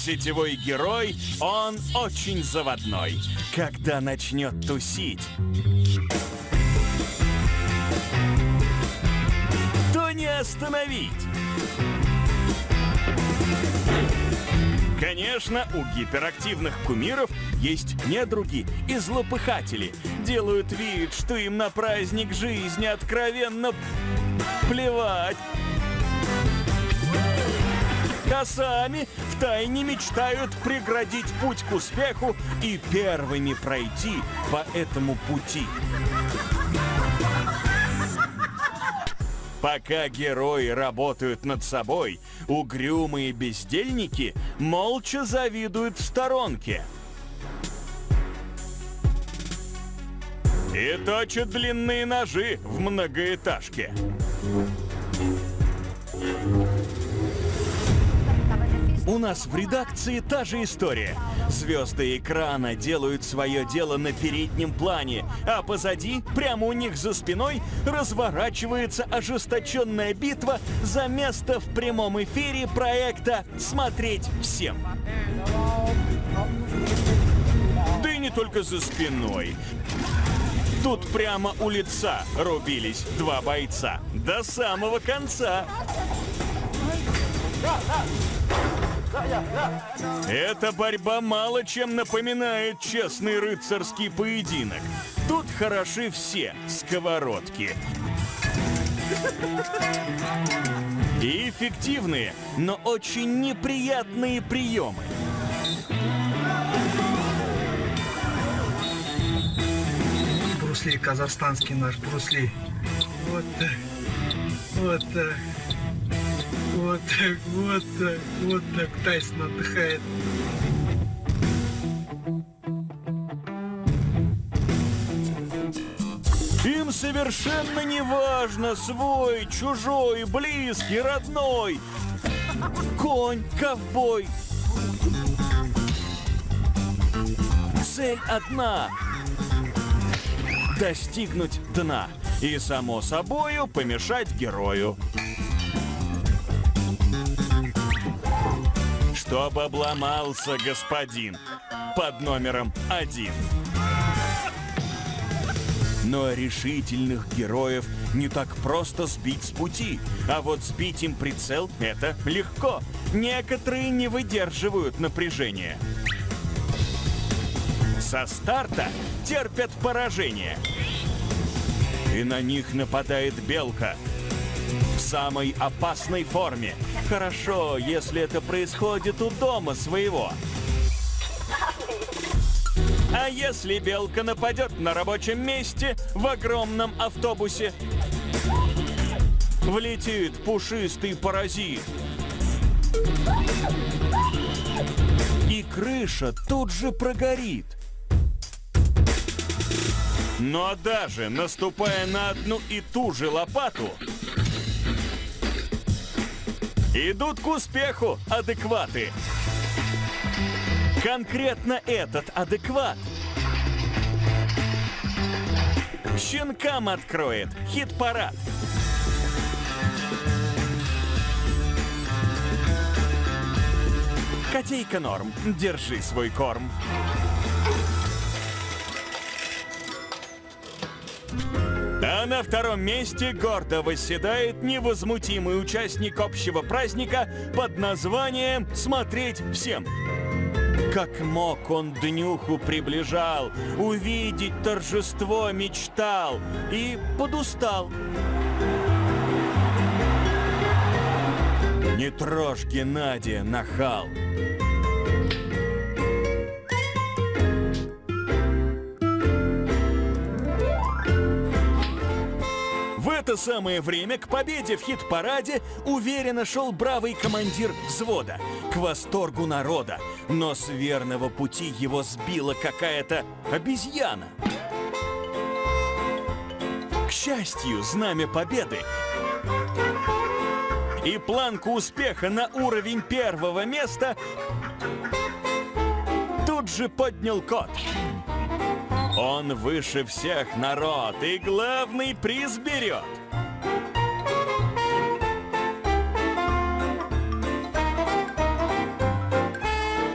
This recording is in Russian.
сетевой герой, он очень заводной. Когда начнет тусить, то не остановить. Конечно, у гиперактивных кумиров есть недруги и злопыхатели. Делают вид, что им на праздник жизни откровенно плевать. А сами втайне мечтают преградить путь к успеху и первыми пройти по этому пути. Пока герои работают над собой, угрюмые бездельники молча завидуют в сторонке. И точат длинные ножи в многоэтажке. Нас в редакции та же история. Звезды экрана делают свое дело на переднем плане, а позади, прямо у них за спиной, разворачивается ожесточенная битва за место в прямом эфире проекта «Смотреть всем». Да и не только за спиной. Тут прямо у лица рубились два бойца. До самого конца. Эта борьба мало чем напоминает честный рыцарский поединок. Тут хороши все сковородки. И эффективные, но очень неприятные приемы. Брусли, казахстанский наш Брусли. Вот так. Вот так. Вот так, вот так, вот так Тайсон отдыхает. Им совершенно не важно, свой, чужой, близкий, родной. Конь, ковбой. Цель одна — достигнуть дна. И, само собою, помешать герою. Чтоб обломался господин под номером один. Но решительных героев не так просто сбить с пути. А вот сбить им прицел — это легко. Некоторые не выдерживают напряжения. Со старта терпят поражение. И на них нападает белка — в самой опасной форме. Хорошо, если это происходит у дома своего. А если белка нападет на рабочем месте в огромном автобусе? Влетит пушистый паразит. И крыша тут же прогорит. Но даже наступая на одну и ту же лопату, Идут к успеху адекваты. Конкретно этот адекват щенкам откроет хит-парад. Котейка норм, держи свой корм. На втором месте гордо восседает невозмутимый участник общего праздника под названием «Смотреть всем». Как мог он днюху приближал, увидеть торжество мечтал и подустал. Не трожь Геннадия, нахал. Это самое время к победе в хит-параде уверенно шел бравый командир взвода, к восторгу народа. Но с верного пути его сбила какая-то обезьяна. К счастью, знамя победы и планку успеха на уровень первого места тут же поднял кот. Он выше всех народ и главный приз берет.